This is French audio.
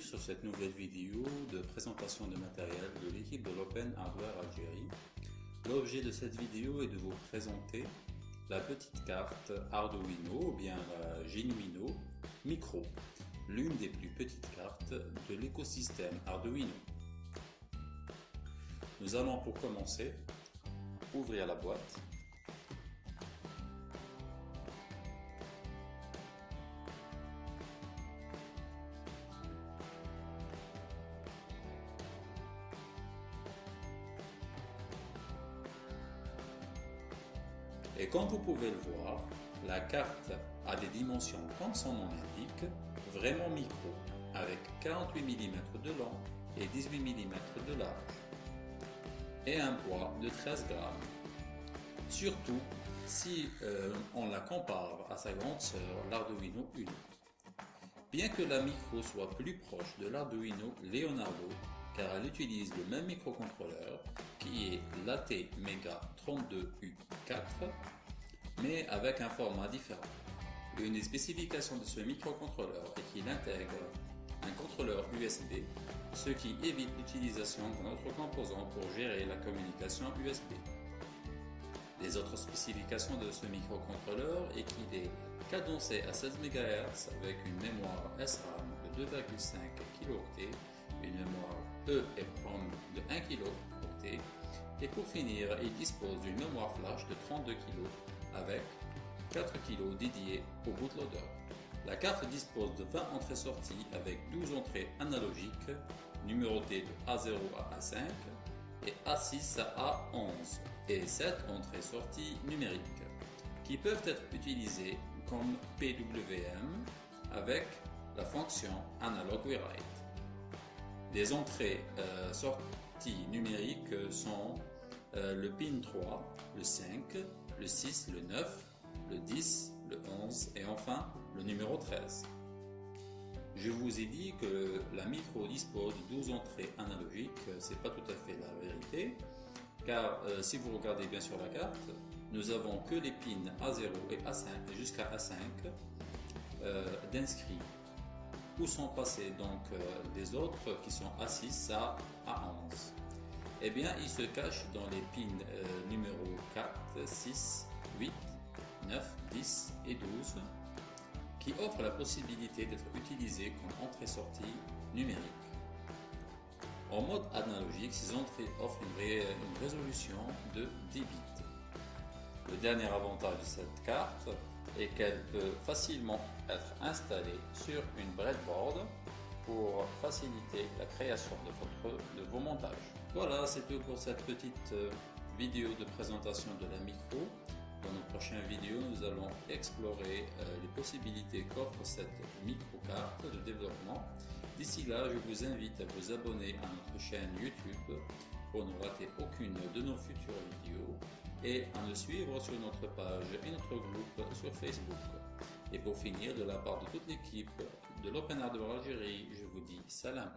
sur cette nouvelle vidéo de présentation de matériel de l'équipe de l'Open Hardware Algérie. L'objet de cette vidéo est de vous présenter la petite carte Arduino ou bien la Genuino Micro, l'une des plus petites cartes de l'écosystème Arduino. Nous allons pour commencer ouvrir la boîte Et comme vous pouvez le voir, la carte a des dimensions comme son nom l'indique, vraiment micro, avec 48 mm de long et 18 mm de large, et un poids de 13 grammes. Surtout si euh, on la compare à sa grande sœur, l'Arduino Uno. Bien que la micro soit plus proche de l'Arduino Leonardo, car elle utilise le même microcontrôleur qui est l'AT Mega 32U4 mais avec un format différent. Une des spécifications de ce microcontrôleur est qu'il intègre un contrôleur USB, ce qui évite l'utilisation d'un autre composant pour gérer la communication USB. Les autres spécifications de ce microcontrôleur est qu'il est cadencé à 16 MHz avec une mémoire SRAM de 2,5 kHz, une mémoire EEPROM de 1 kHz et pour finir, il dispose d'une mémoire flash de 32 kg avec 4 kg dédiés au bootloader. La carte dispose de 20 entrées-sorties avec 12 entrées analogiques numérotées de A0 à A5 et A6 à A11 et 7 entrées-sorties numériques qui peuvent être utilisées comme PWM avec la fonction Analog Write. Les entrées euh, sorties numériques sont euh, le pin 3, le 5, le 6, le 9, le 10, le 11 et enfin le numéro 13. Je vous ai dit que la micro dispose de 12 entrées analogiques, c'est pas tout à fait la vérité, car euh, si vous regardez bien sur la carte, nous avons que les pins A0 et A5 jusqu'à A5 euh, d'inscrits. Où sont passés donc euh, les autres qui sont A6 à A11 eh bien, il se cache dans les pins euh, numéro 4, 6, 8, 9, 10 et 12 qui offrent la possibilité d'être utilisés comme entrée-sortie numérique. En mode analogique, ces entrées offrent une résolution de 10 bits. Le dernier avantage de cette carte est qu'elle peut facilement être installée sur une breadboard pour faciliter la création de vos montages. Voilà, c'est tout pour cette petite euh, vidéo de présentation de la micro. Dans nos prochaines vidéos, nous allons explorer euh, les possibilités qu'offre cette micro-carte de développement. D'ici là, je vous invite à vous abonner à notre chaîne YouTube pour ne rater aucune de nos futures vidéos et à nous suivre sur notre page et notre groupe sur Facebook. Et pour finir, de la part de toute l'équipe de l'Open Hardware Algérie, je vous dis salam.